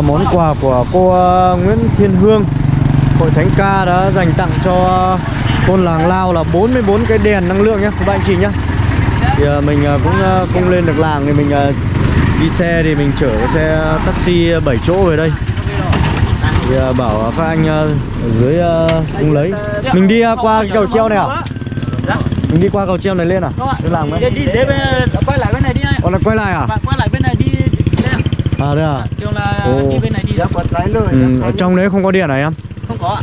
là món quà của cô Nguyễn Thiên Hương Hội Thánh Ca đã dành tặng cho thôn làng Lao là 44 cái đèn năng lượng nhé các bạn chị nhé Thì mình cũng không lên được làng thì mình đi xe thì mình chở cái xe taxi 7 chỗ về đây thì bảo các anh ở dưới cũng lấy Mình đi qua cái cầu treo này à? Mình đi qua cầu treo này lên à? Lên làng đi đấy đi quay lại bên này đi Còn là quay lại à? quay lại bên này đi lên À đây à? trường là Ồ. đi bên này đi Ừ, ở trong đấy không có điện à em? không có ạ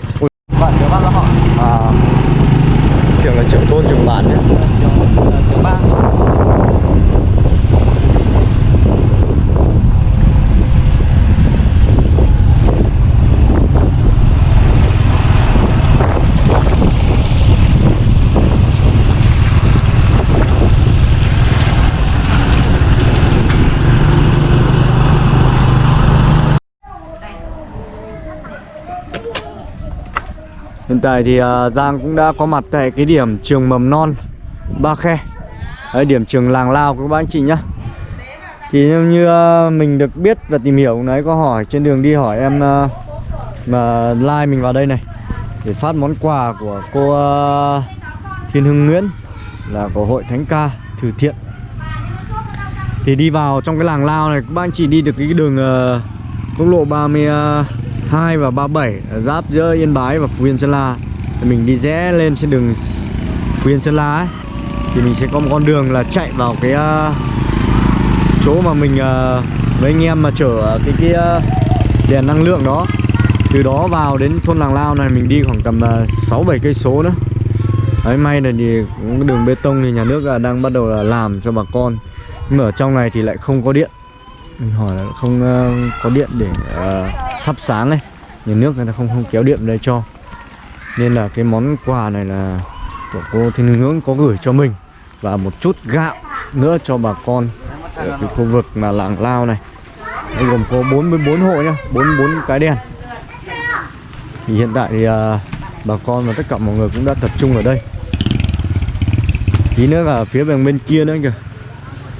Bạn nhớ bác họ À Tưởng là trưởng thôn trưởng bản nhé trường trường ba Hiện tại thì à, Giang cũng đã có mặt tại cái điểm trường mầm non Ba Khe. Đấy, điểm trường làng Lao của các bác anh chị nhá. Thì như, à, mình được biết và tìm hiểu nãy có hỏi trên đường đi hỏi em à, mà like mình vào đây này để phát món quà của cô Thiên Hưng Nguyễn là của hội Thánh Ca Từ Thiện. Thì đi vào trong cái làng Lao này các bác anh chị đi được cái đường uh, quốc lộ 30 2 và 37 giáp giữa Yên Bái và Phú Yên Sơn La. Thì mình đi rẽ lên trên đường Phú Yên Sơn La ấy. Thì mình sẽ có một con đường là chạy vào cái uh, chỗ mà mình ờ, uh, với anh em mà chở cái cái uh, đèn năng lượng đó. Từ đó vào đến thôn làng Lao này mình đi khoảng tầm uh, bảy cây số nữa. Đấy may là thì cũng đường bê tông thì nhà nước đang bắt đầu là làm cho bà con. Nhưng mà ở trong này thì lại không có điện mình hỏi là không uh, có điện để uh, thắp sáng này nhà nước người ta không không kéo điện đây cho. Nên là cái món quà này là của cô Thiên Hướng có gửi cho mình. Và một chút gạo nữa cho bà con ở cái khu vực mà làng Lao này. Đây gồm có 44 hộ nhá 44 cái đèn. Thì hiện tại thì uh, bà con và tất cả mọi người cũng đã tập trung ở đây. Tí nữa là phía bên bên kia nữa kìa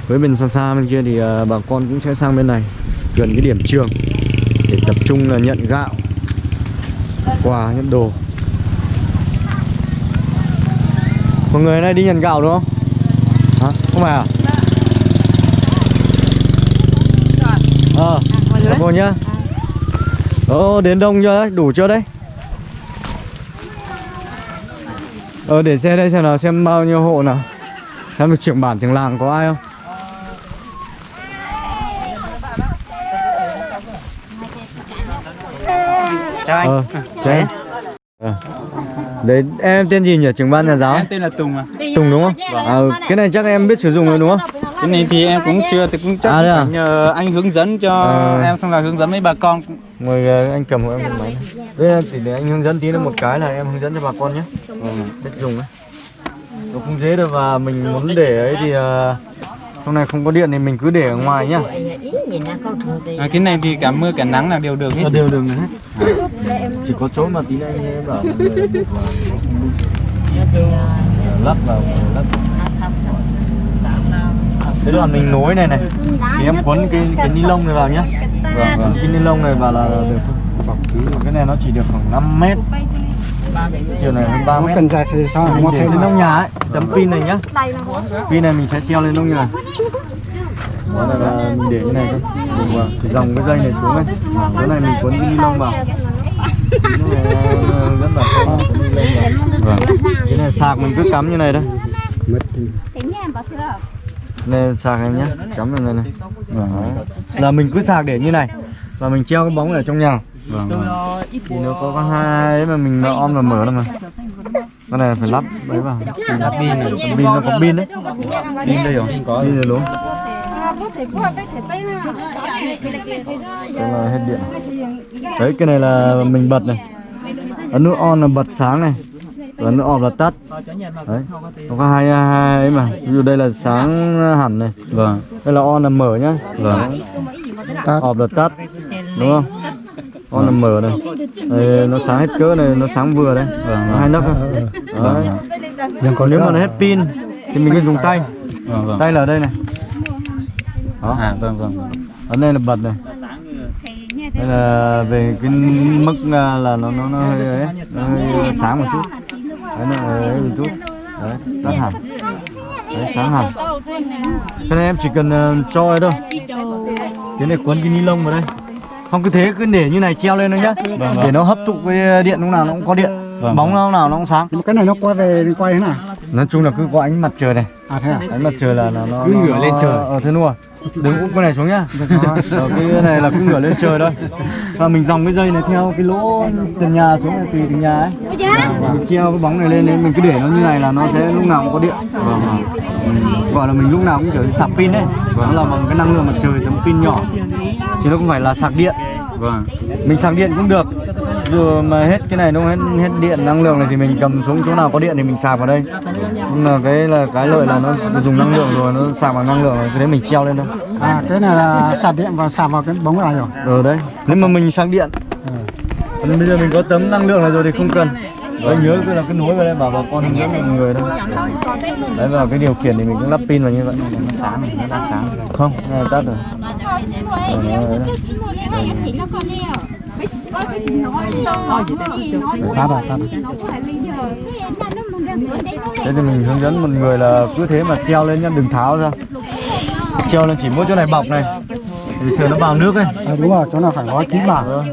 với bên xa xa bên kia thì à, bà con cũng sẽ sang bên này gần cái điểm trường để tập trung là nhận gạo quà nhận đồ. Mọi người này đi nhận gạo đúng không? Hả? Không phải à? Ờ à, cô nhá. Ờ đến đông chưa đấy? Đủ chưa đấy? Ờ để xe đây xem nào xem bao nhiêu hộ nào. Xem được trưởng bản trưởng làng có ai không? Chào anh Ờ, chào em. Ờ. Đấy, em tên gì nhỉ? Trưởng ban nhà giáo? em tên là Tùng à Tùng đúng không? À, cái này chắc em biết sử dụng rồi đúng không? cái này thì em cũng chưa thì cũng chắc À, à? nhờ anh hướng dẫn cho À. em xong là hướng dẫn mấy bà con Mời ờ, anh cầm hộ em cái máy. Đây thì để anh hướng dẫn tí nữa một cái là em hướng dẫn cho bà con nhé. Ừ, biết dùng ấy. Nó cũng dễ được và mình muốn để ấy thì trong này không có điện thì mình cứ để ở ngoài nhá. à, cái này thì cả mưa cả nắng là đều được hết đều đừng hết. Chỉ có chỗ mà tí bảo không đi. lắp vào lắp Thế là mình nối này này. Thì em quấn cái cái ni lông này vào nhá. Vâng, vâng. Cái ni lông này vào là được của cái này nó chỉ được khoảng 5 mét Chiều này hơn 3 mét. cần dài thì sao? Mình để lên nông nhà ấy Tấm pin này nhá. Pin này mình sẽ treo lên nông nhà. Đó là, là mình để như này thôi. Dùng vào Thì dòng cái dây này xuống này Cái này mình quấn cái ni lông vào. Nó rất là khó Vâng. Cái này sạc mình cứ cắm như này thôi. Này sạc em nhé Cắm vào này này. Vâng. Là mình cứ sạc để như này. Và mình treo cái bóng ở trong nhà Vâng, vâng. Thì nó có có hai ấy mà mình nó on và mở đâu mà. Cái này phải lắp đấy vào. Lắp pin này Pin nó có pin đấy. Pin đây rồi. Pin này đúng Đây là hết điện. Đấy cái này là mình bật này. Ấn nút on là bật sáng này. Và nút off là tắt. Đấy. Nó có hai, hai ấy mà. Ví dụ đây là sáng hẳn này. Vâng. Đây là on là mở nhá. Vâng. Off là tắt. Đúng không On là mở này đây, Nó sáng hết cỡ này Nó sáng vừa đấy. Vâng Nó hai nấc thôi Đấy. Nhưng còn nếu mà nó hết pin Thì mình cứ dùng tay. Vâng vâng. Tay là ở đây này. Đó. À vâng vâng Ấn đây là bật này. Đây là về cái mức à, là nó nó nó hơi ấy, nó hơi sáng một chút. Đấy nó ấy một chút. Đấy tắt hẳn. Đấy sáng hẳn. Cái này em chỉ cần ờ, cho thôi. Cái này cuốn cái ni lông vào đây không cứ thế cứ để như này treo lên thôi nhá. Để nó hấp thụ cái điện lúc nào nó cũng có điện. Bóng lúc nào nó cũng sáng. Cái này nó quay về quay thế nào nói chung là cứ có ánh mặt trời này. À thế à? Ánh mặt trời là nó nó Cứ nó- ngửa lên trời. ờ thế rồi. Đừng úp cái này xuống nhá. Ờ, cái này là cứ ngửa lên trời thôi. Và mình dòng cái dây này theo cái lỗ trần nhà xuống này tùy từng nhà ấy. Mình treo cái bóng này lên đấy mình cứ để nó như này là nó sẽ lúc nào cũng có điện. Ừ, gọi là mình lúc nào cũng kiểu như sạc pin đấy nó là bằng cái năng lượng mặt trời tấm pin nhỏ. Chứ nó không phải là sạc điện vâng. Mình sạc điện cũng được. Dù mà hết cái này nó hết hết điện năng lượng này thì mình cầm xuống chỗ nào có điện thì mình sạc vào đây. Nhưng mà cái là cái lợi là nó dùng năng lượng rồi nó sạc bằng năng lượng rồi cái đấy mình treo lên thôi. À cái này là sạc điện và sạc vào cái bóng này rồi. Rồi đấy. Nếu mà mình sạc điện còn bây giờ mình có tấm năng lượng này rồi thì không cần đấy nhớ cứ là cứ nối vào đây bảo bà con hướng dẫn mọi người thôi. Đấy vào cái điều khiển thì mình cũng lắp pin vào như vậy. Nó sáng này nó đang sáng không cái này tắt rồi. Rồi ta rồi. Thế thì mình hướng dẫn mọi người là cứ thế mà treo lên nhá đừng tháo ra. Treo lên chỉ mỗi chỗ này bọc này. Thì sợ nó vào nước ấy. À, đúng rồi chỗ nào phải gói kín vào.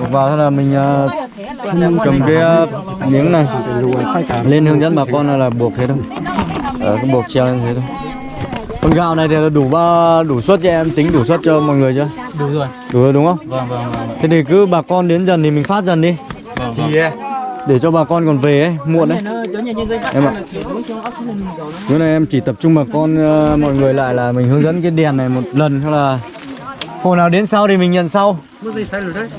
Bọc vào thế là mình ờ, cầm cái ờ, miếng này. Lên hướng dẫn bà con là, là buộc thế thôi. Ở cái buộc treo lên thế thôi. Con gạo này thì là đủ ba đủ suất cho em tính đủ suất cho mọi người chưa? Đủ rồi. Đủ rồi đúng không? Vâng vâng vâng thế thì cứ bà con đến dần thì mình phát dần đi. Vâng ấy, để cho bà con còn về ấy muộn đấy. Em ạ. Bữa nay em chỉ tập trung bà con ờ, mọi người lại là mình hướng dẫn cái đèn này một lần hay là hôm nào đến sau thì mình nhận sau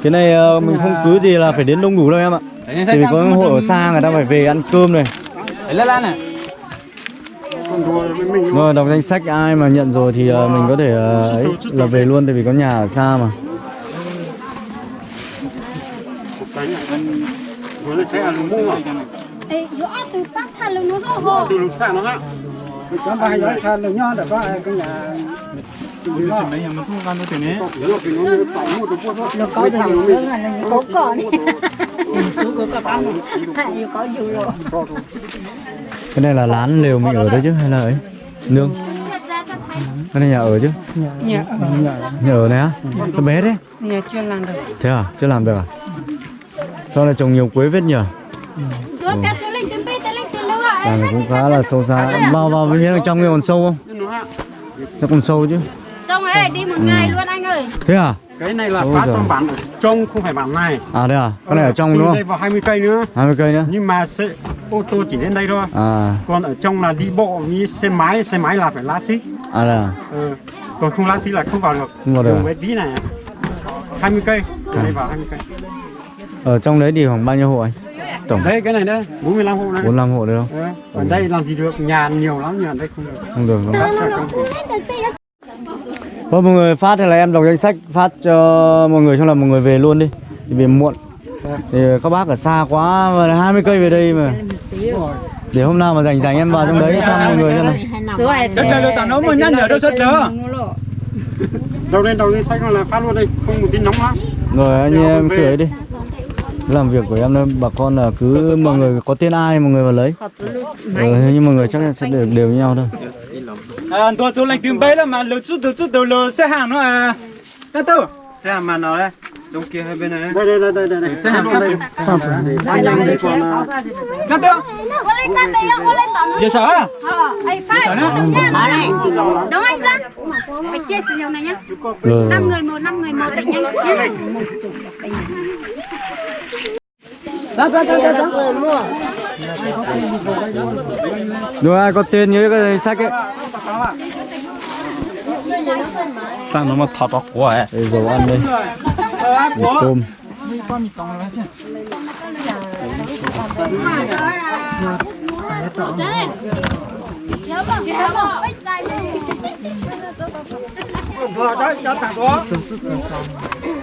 cái này ờ, mình không cứ gì là phải đến đông đủ đâu em ạ. Thì vì có hội ở xa người ta phải về ăn cơm này. Đấy lan này. Rồi đọc danh sách ai mà nhận rồi thì ờ, mình có thể ờ, ấy là về luôn tại vì có nhà ở xa mà nó có là nhá để có có cỏ này. Số cố cỏ ăn. Hay có dù rồi. cái này là lán lều mình ở đấy chứ hay là ấy? Nương. Cái này nhà ở chứ? Nhà ở. Nhà ở này á? Nó bé đấy nhà chưa làm được. Thế à? Chưa làm được à? Sao lại trồng nhiều quế vết nhỉ? Ạ. Làng này cũng khá là sâu xa. Vào vào bên trong kia còn sâu không? Chắc còn sâu chứ Đi một ngày luôn anh ơi. thế à? Cái này là Ôi phá giời. trong bản trong không phải bản này. À thế à? Cái này ở trong đúng đây không vào 20 cây nữa. 20 cây nữa. Nhưng mà xe ô tô chỉ đến đây thôi. À. Còn ở trong là đi bộ như xe máy xe máy là phải lá xích à là ừ. còn không lá xích là không vào được. Không vào được Đường à? tí này 20 cây từ À. đây vào 20 cây. Ở trong đấy thì khoảng bao nhiêu hộ anh? Tổng. Đấy cái này đấy 45 hộ này 45 hộ đấy không? Ừ. ở đây làm gì được nhà nhiều lắm nhưng ở đây không được. Không được không? Ở trong- Thôi mọi người phát hay là em đọc danh sách phát cho mọi người xong là mọi người về luôn đi. Thì về muộn. Thì các bác ở xa quá mà 20 cây về đây mà. Để hôm nào mà rảnh rảnh em vào trong đấy thăm mọi người xem nào. Số này Chắc chắn được tao nói mà nhắc nhở đâu sao chờ. đầu lên đầu lên sách là phát luôn đây không một tí nóng lắm rồi anh em cứ ấy đi. Làm việc của em đây bà con là cứ mọi người có tên ai mọi người vào lấy. Ừ, nhưng mọi người chắc là sẽ đều đều như nhau thôi à tôi tôi lại tìm bay là mà lỡ chút lỡ chút đầu lỡ xe hàng nó à. Cái tao xe hàm màn nào đấy? Trong kia hai bên này. Đây đây đây đây đây đây. Xe hàm sắp. Đây hai năm đây. Còn à, cái tao giờ sao á? Ấy phát tự nhiên nó này. Đúng anh dân. Phải chia sẻ nhiều này nhá. rồi năm người một, năm người một để nhanh nhé. rồi ai có tên nhớ cái sách ấy sang nó mà thọt vào của ấy để dầu ăn đây Để tôm vừa đấy cho thằng đó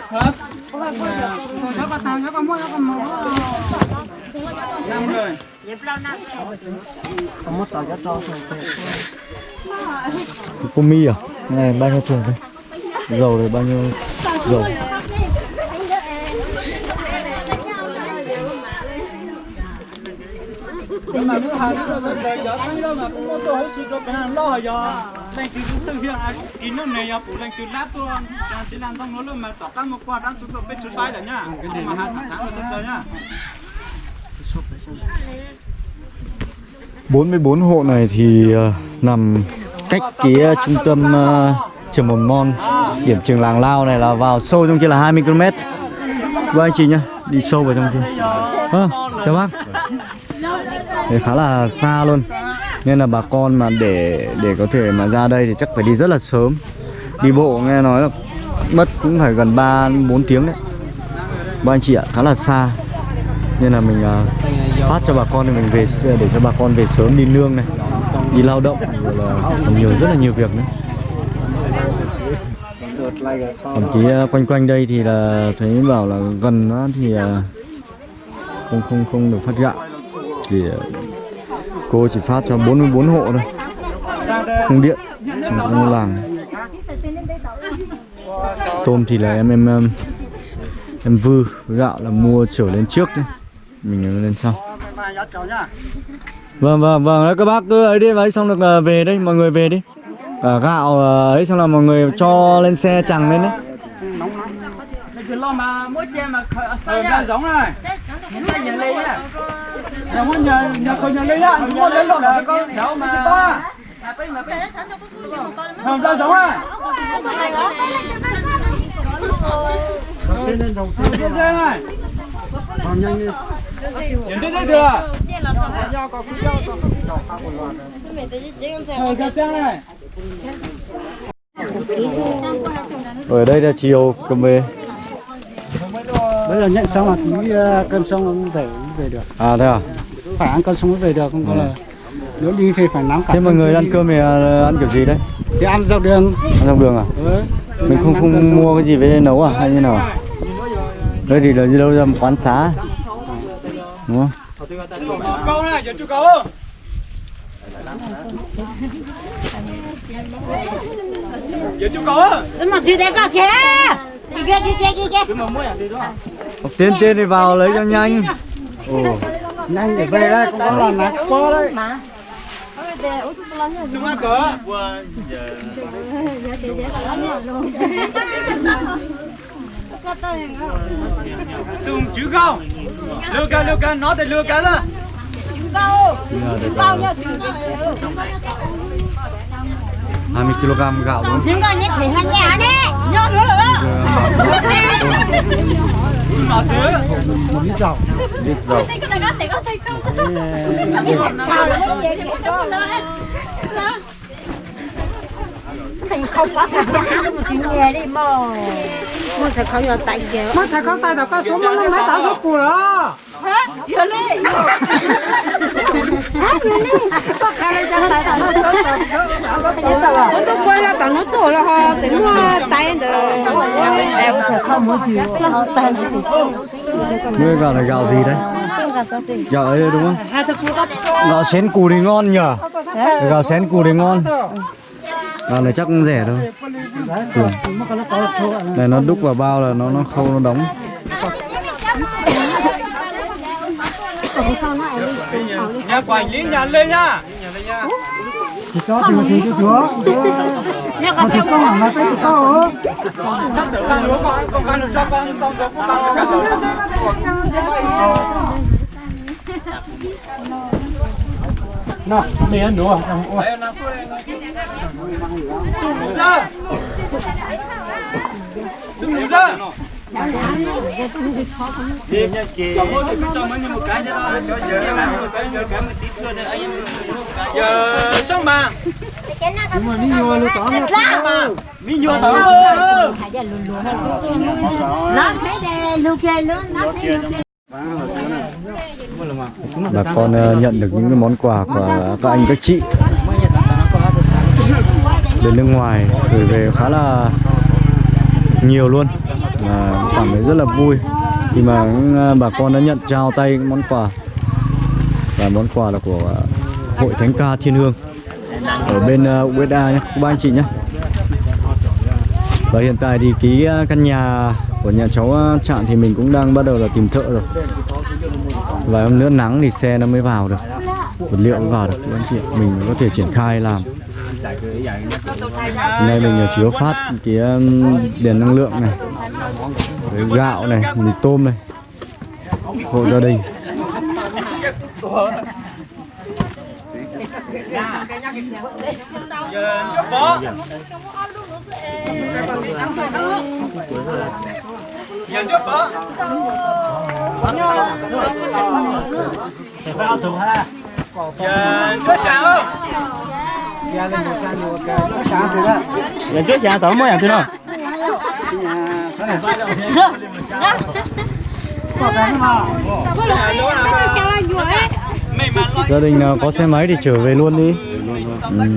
hả nó có thằng nó có mua nó có mua năm người Cô mi à? Này bao nhiêu thùng đây? Dầu này bao nhiêu dầu? mà nước hà nước rồi về giờ thấy đâu mà cũng tôi hết sự cho cái hàng lo giờ lên từ chúng tôi hiện à. ai in nó này à, phụ lên từ lát tôi đang chỉ làm trong nó luôn mà tỏ cam một quả đang chúng tôi bên chúng là nhá. Mà hàng tháng là chúng tôi nhá. 44 hộ này thì ờ, nằm cách cái trung tâm uh, trường mầm non điểm trường làng lao này là vào sâu trong kia là 20 km Vâng anh chị nhá đi sâu vào trong kia. À, chào bác. Đấy, khá là xa luôn nên là bà con mà để để có thể mà ra đây thì chắc phải đi rất là sớm. Đi bộ nghe nói là mất cũng phải gần 3 4 tiếng đấy. Vâng anh chị ạ khá là xa. Nên là mình uh, phát cho bà con thì mình về để cho bà con về sớm đi nương này đi lao động rồi là còn nhiều rất là nhiều việc nữa. Thậm chí ờ, quanh quanh đây thì là thấy bảo là gần nó thì ờ, không không không được phát gạo. Thì ờ, cô chỉ phát cho 44 hộ thôi. Không điện trong làng. Tôm thì là em em em, em vư. Với gạo là mua trở lên trước đấy mình lên sau. Vâng vâng vâng đấy các bác cứ ấy đi ấy xong được về đây mọi người về đi Cả gạo ấy xong là mọi người cho lên xe chẳng lên đấy cái lo mà mỗi che mà sai nhá giống này sai nhận lấy nhá nhà muốn nhà nhà có nhà lấy nhá muốn lấy lộn là con cháu mà không sao giống này Thế nên đầu Nhìn trên đây này còn nhanh đi Nhìn trên đây được ở đây là chiều cầm về. Bây giờ nhận xong là tí ờ, cân xong nó về về được. À thế à? Phải ăn cân xong mới về được không có là nếu đi thì phải nắm cả Thế mọi người ăn cơm thì ờ, ăn kiểu gì đấy? Thì ăn dọc đường. Ăn trong đường à? Ừ. Mình không không mua cái gì về đây nấu à hay như nào à? Đây thì là đi đâu ra một quán xá. Đúng không câu này giờ chú câu giờ chú có rất mà thì đẹp quá kia? kìa kia kìa kia kìa học tiên tiên đi vào lấy cho nhanh ồ nhanh để về đây cũng có là nát có đấy xuống ăn cỡ xuống chú câu Lưu ca lưu ca, nói thì lưu ca đó Bao nhiêu 20 kg gạo không? Chúng con nhất thì hai nhà đấy. Nhớ nữa rồi. Xuống nó xứ một lít dầu Lít dầu Thành không có phải hả một chuyện nghề đi mà. Mà sẽ không có tay kìa. Mà thầy con tay đâu có xuống nó mấy tao số cù đó Hả? Chưa đi. Hả? Chưa đi. Có khai lên cho tay tao nó Số tôi quay là tao nó tổ là họ chỉ mua tay được. Em không mua gì. Tay Ngươi gạo này gạo gì đấy? Gạo ấy đúng không? Gạo xén cù thì ngon nhở? Gạo xén cù thì ngon Gạo này chắc cũng rẻ thôi. Ừ. Này nó đúc vào bao là nó nó khâu nó đóng. Nhà quản lý nhà lên nha thì cho thì thì cho chúa mà thì con hẳn là cái có Sắp tới con lúa con, con con được cho con tông số của con. Cả lúa nào mày ăn đủ à? Đấy, làm xuống đây Xuống đủ ra! Đi nha kì rồi thì cứ cho mấy một cái thế thôi Cho giờ em một cái, một cái một tí cưa thì anh Giờ xong mà. Nhưng mà đi vô luôn có Mi nhua thở Nó thấy đây, lúc kia luôn, nó thấy lúc kia. Bà con ờ, nhận được những cái món quà của các anh, các chị Đến nước ngoài, gửi về khá là nhiều luôn. Là cảm thấy rất là vui khi mà ờ, bà con đã nhận, trao tay món quà. Và món quà là của hội thánh ca thiên hương. Ở bên ờ, USA nhé, các anh chị nhé. Và hiện tại thì cái căn nhà của nhà cháu trạm Trạng thì mình cũng đang bắt đầu là tìm thợ rồi và hôm nữa nắng thì xe nó mới vào được. Vật liệu mới vào được các anh chị mình có thể triển khai làm. Nay mình chủ yếu phát cái đèn năng lượng này, với gạo này, mì tôm này, hộ gia đình. Giờ giờ chút sáng không trước tao mới làm thế nào? gia đình nào có xe máy thì trở về luôn đi ừ.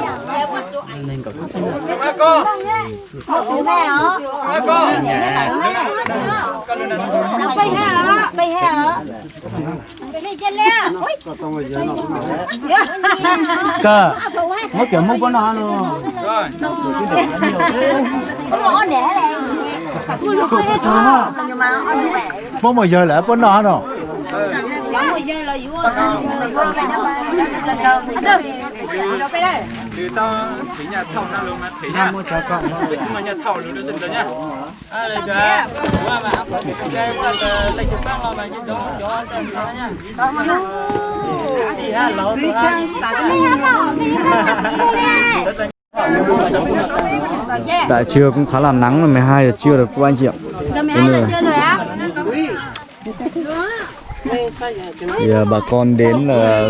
ta nha Cái gì đó cơ? cô Bố mẹ hả? cô Bây hả? Bây hả? Cơ. Mất kiểu mất con nó luôn. rồi Nó đẻ này. Nhưng mà một giờ lại con nó rồi. Có một giờ là yếu. Được. Từ tao thấy nhà thầu nào luôn mà thấy nha. nhưng mà nhà thầu luôn được rồi nhá à đây kìa mà mà áp cái cái lấy chụp băng mà như đó. Cho cho nhá đi ha lâu rồi tại trưa cũng khá là nắng rồi 12 giờ trưa được các anh chị ạ. Giờ mẹ Đúng ăn rồi. được chưa rồi á? Thì bà con đến là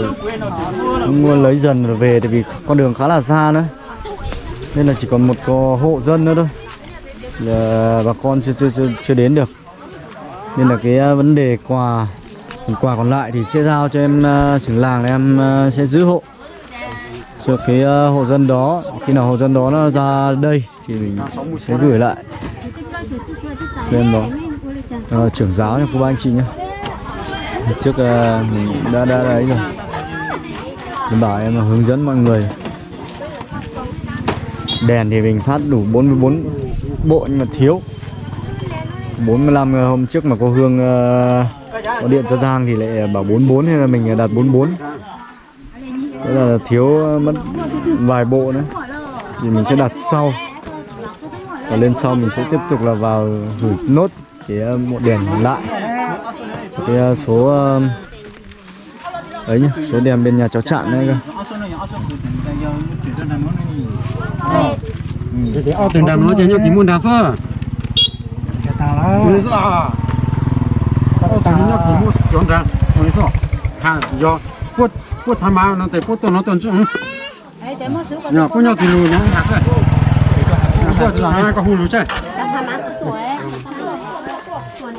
cũng mua lấy dần rồi về tại vì con đường khá là xa nữa. Nên là chỉ còn một có hộ dân nữa thôi. Là bà con chưa chưa chưa, chưa đến được. Nên là cái à, vấn đề quà quà còn lại thì sẽ giao cho em à, trưởng làng em à, sẽ giữ hộ. Cho cái hộ dân đó khi nào hộ dân đó nó ra đây thì mình sẽ gửi lại. Cho em đó. À, trưởng giáo nha cô bác anh chị nhé trước ờ, mình đã đã đấy rồi. Mình bảo em hướng dẫn mọi người. Đèn thì mình phát đủ 44 bộ nhưng mà thiếu. 45 hôm trước mà cô Hương ờ, có điện cho Giang thì lại bảo 44 hay là mình đặt 44 Thế là thiếu ờ, mất vài bộ nữa. Thì mình sẽ đặt sau. Và lên sau mình sẽ tiếp tục là vào gửi nốt cái bộ đèn lại cái ờ, số ờ, ấy nhá số đèn bên nhà cháu chạm đấy cơ Thì ở từng đám nó chỉ nhau tí muốn đá sơ. Cái tao đó Mình sẽ là ở từng nhau tí muốn chọn ra. Mình sẽ ha do quất quất tham bao nó tới quất tôi nó tuần số con Nhờ quất nhau tí lùi nó hạt rồi. Quất là hai cái hù lùi chơi. tham ăn số tuổi.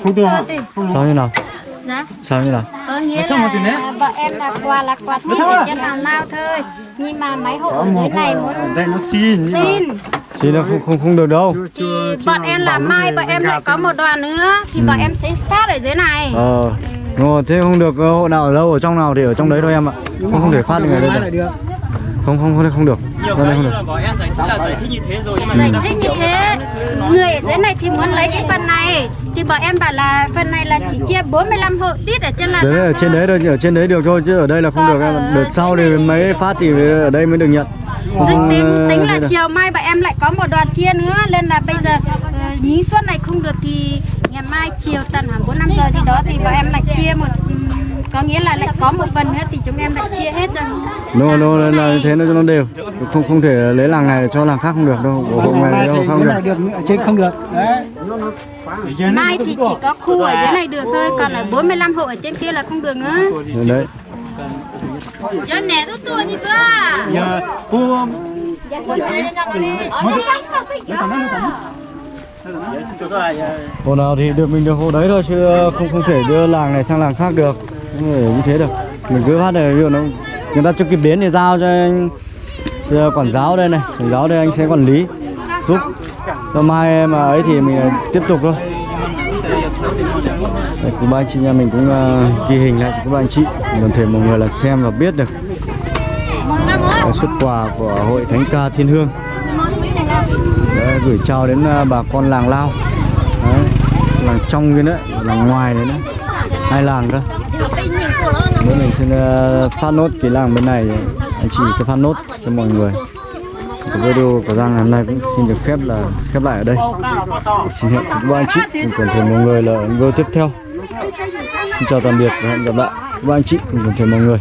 Không được. sao như nào Dạ. sao như nào? Có nghĩa là vợ em là quà là quà thích ở trên hàng lao thôi. Nhưng mà mấy hộ ở dưới này muốn Đây nó xin. xin. Thì nó không không không được đâu. Thì bọn em là mai bọn em lại có một đoàn nữa thì bọn em sẽ phát ở dưới này. ờ Ngồi, thế không được ờ, hộ nào ở đâu ở trong nào thì ở trong đấy thôi em ạ. Không không thể phát được ở đây được không không không không được. Nhiều Đây cái không như được. là bảo em giải thích là giải thích như thế rồi. Nhưng mà Giải thích như thế Người ở dưới này thì muốn lấy cái phần này. Thì bọn em bảo là phần này là chỉ chia 45 hộ tít ở trên là đấy ở trên đấy thôi ở trên đấy được thôi chứ ở đây là không Còn được em đợt sau thì mới phát thì ở đây mới được nhận. Không, tính, ờ, tính là chiều mai bọn em lại có một đoàn chia nữa Nên là bây giờ ờ, nhí suất này không được thì ngày mai chiều tầm khoảng 4 5 giờ gì đó thì bọn em lại chia một có nghĩa là lại có một phần nữa thì chúng em lại chia hết cho nó. Nó Dưới là thế nó cho nó đều. Không không thể lấy làng này cho làng khác không được đâu hộ hộ này đâu không được. Được trên không được. Đấy. Mai thì chỉ có khu ở dưới này được thôi Còn ở 45 hộ ở trên kia là không được nữa. Đấy. Giờ nè tôi tua như cơ Giờ cô hộ nào thì được mình được hộ đấy thôi chứ không không thể đưa làng này sang làng khác được không thể như thế được. Mình cứ phát này nó người ta chưa kịp đến thì giao cho anh cho quản giáo đây này. Quản giáo đây anh sẽ quản lý giúp. Cho mai mà ấy thì mình ờ, tiếp tục thôi. Đấy, quý ba anh chị nhà mình cũng uh, ghi hình lại cho các bạn anh chị. Đồng thể mọi người là xem và biết được. Xuất quà của hội thánh ca thiên hương. Đấy, gửi chào đến uh, bà con làng lao. Đấy, làng trong kia nữa làng ngoài đấy nữa. Hai làng cơ bữa mình xin ờ, phát nốt cái làng bên này, anh chị sẽ phát nốt cho mọi người. Cái video của Giang ngày hôm nay cũng xin được phép là, khép lại ở đây. Xin hẹn các anh chị. Cùng toàn thể mọi người là video tiếp theo. Xin chào tạm biệt và hẹn gặp lại. Các anh chị. Cùng toàn thể mọi người.